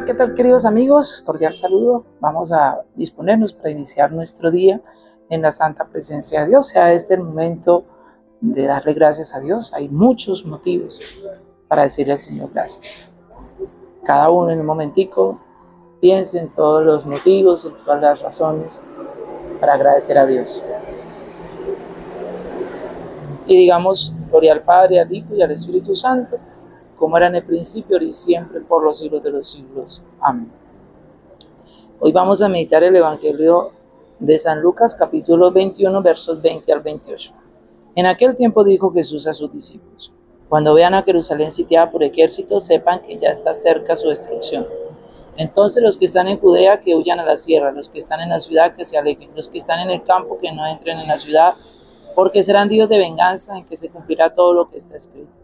¿qué tal queridos amigos? Cordial saludo. Vamos a disponernos para iniciar nuestro día en la santa presencia de Dios. Sea este el momento de darle gracias a Dios. Hay muchos motivos para decirle al Señor gracias. Cada uno en un momentico piense en todos los motivos, en todas las razones para agradecer a Dios. Y digamos, gloria al Padre, al Hijo y al Espíritu Santo como era en el principio, y siempre, por los siglos de los siglos. Amén. Hoy vamos a meditar el Evangelio de San Lucas, capítulo 21, versos 20 al 28. En aquel tiempo dijo Jesús a sus discípulos, cuando vean a Jerusalén sitiada por ejército, sepan que ya está cerca su destrucción. Entonces los que están en Judea que huyan a la sierra, los que están en la ciudad que se alejen, los que están en el campo que no entren en la ciudad, porque serán días de venganza en que se cumplirá todo lo que está escrito.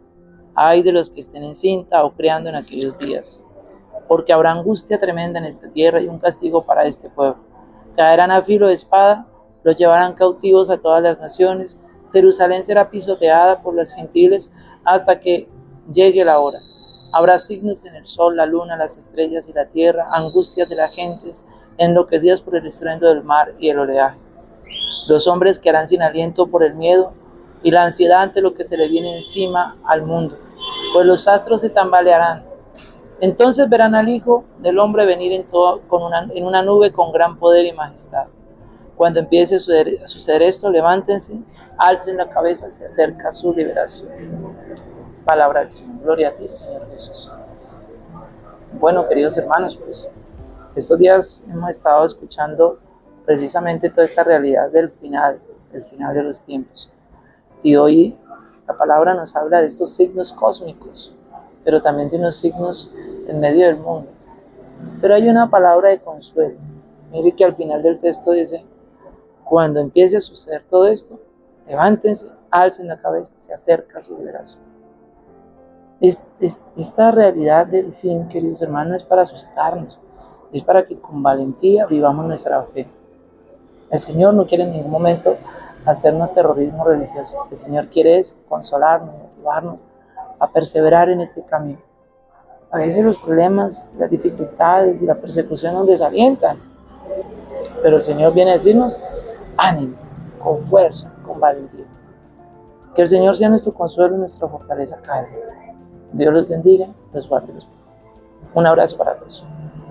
Ay de los que estén en cinta o creando en aquellos días, porque habrá angustia tremenda en esta tierra y un castigo para este pueblo. Caerán a filo de espada, los llevarán cautivos a todas las naciones. Jerusalén será pisoteada por las gentiles hasta que llegue la hora. Habrá signos en el sol, la luna, las estrellas y la tierra, angustias de las gentes, enloquecidas por el estruendo del mar y el oleaje. Los hombres quedarán sin aliento por el miedo y la ansiedad ante lo que se le viene encima al mundo pues los astros se tambalearán. Entonces verán al Hijo del Hombre venir en, con una, en una nube con gran poder y majestad. Cuando empiece a suceder, esto, levántense, alcen la cabeza, se acerca su liberación. Palabra del Señor. Gloria a ti, Señor Jesús. Bueno, queridos hermanos, pues estos días hemos estado escuchando precisamente toda esta realidad del final, el final de los tiempos. Y hoy la palabra nos habla de estos signos cósmicos, pero también de unos signos en medio del mundo. Pero hay una palabra de consuelo. Mire que al final del texto dice, cuando empiece a suceder todo esto, levántense, alcen la cabeza, se acerca su liberación. esta realidad del fin, queridos hermanos, es para asustarnos, es para que con valentía vivamos nuestra fe. El Señor no quiere en ningún momento hacernos terrorismo religioso. El Señor quiere es consolarnos, motivarnos a perseverar en este camino. A veces los problemas, las dificultades y la persecución nos desalientan, pero el Señor viene a decirnos, ánimo, con fuerza, con valentía. Que el Señor sea nuestro consuelo y nuestra fortaleza cada día. Dios los bendiga, los guarde los Un abrazo para todos.